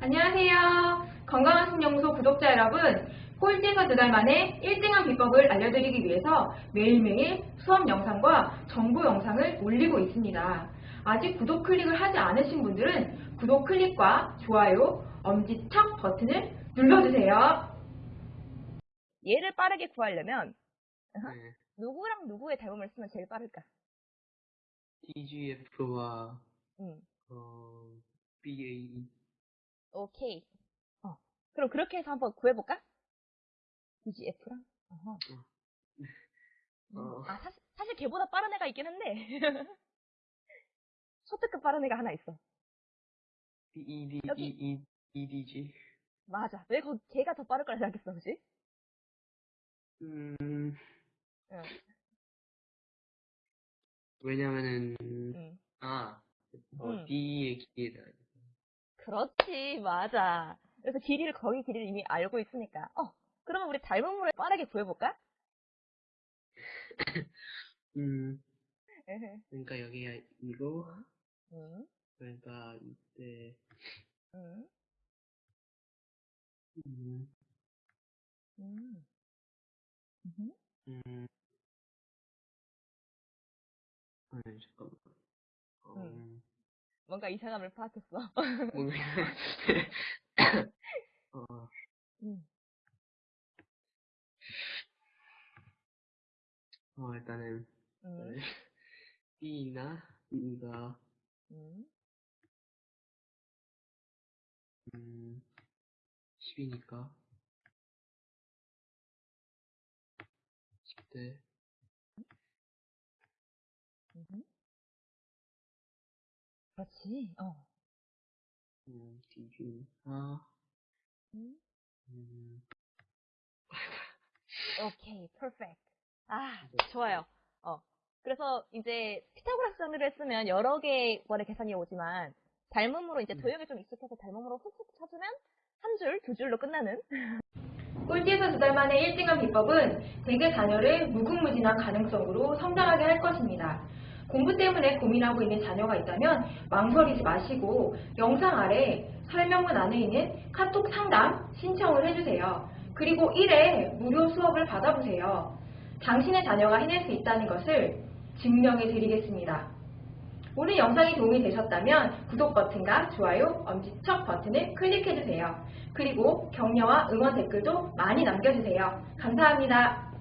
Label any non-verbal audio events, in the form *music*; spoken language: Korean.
안녕하세요. 건강한 신영소 구독자 여러분, 꼴찌에서 두 달 만에 1등한 비법을 알려드리기 위해서 매일매일 수업 영상과 정보 영상을 올리고 있습니다. 아직 구독 클릭을 하지 않으신 분들은 구독 클릭과 좋아요, 엄지척 버튼을 눌러주세요. 얘를 빠르게 구하려면 네. 누구랑 누구의 닮음을 쓰면 제일 빠를까? TGF와 음, 어, BAE 오케이. 어, 그럼 그렇게 해서 한번 구해볼까? DGF랑? 어허. 음, 어. 아, 사실, 사실 걔보다 빠른 애가 있긴 한데. *laughs* 초특급 빠른 애가 하나 있어. BED 여기. EE EDG 맞아. 왜 거, 걔가 더 빠를 거라 생각했어, 그지? 음 응, 왜냐면은 응. 아 어, 음. D의 기회다 그렇지, 맞아. 그래서 길이를, 거기 길이를 이미 알고 있으니까. 어, 그러면 우리 닮음으로 빠르게 구해볼까? *coughs* 음. 그러니까 여기가 이거 응, 그러니까 이때 응, 음, 응. 음. 음 아니 잠깐만 어, 음. 뭔가 이상함을 파악했어. *laughs* 어, 응, 어 일단은 응, B나 E가 응, 음 10이니까 10대. 응. 그렇지, 어. 음, 디주나 응. 음, 오케이, perfect. 아, 좋아요. 어. 그래서 이제 피타고라스 정리를 했으면 여러 개월의 계산이 오지만 닮음으로 이제 음. 도형에 좀 익숙해서 닮음으로 훅훅 쳐주면 한 줄, 두 줄로 끝나는 *laughs* 꼴찌에서 두 달 만에 1등한 비법은 대개 자녀를 무궁무진한 가능성으로 성장하게 할 것입니다. 공부 때문에 고민하고 있는 자녀가 있다면 망설이지 마시고 영상 아래 설명문 안에 있는 카톡 상담 신청을 해주세요. 그리고 1회 무료 수업을 받아보세요. 당신의 자녀가 해낼 수 있다는 것을 증명해 드리겠습니다. 오늘 영상이 도움이 되셨다면 구독 버튼과 좋아요, 엄지척 버튼을 클릭해주세요. 그리고 격려와 응원 댓글도 많이 남겨주세요. 감사합니다.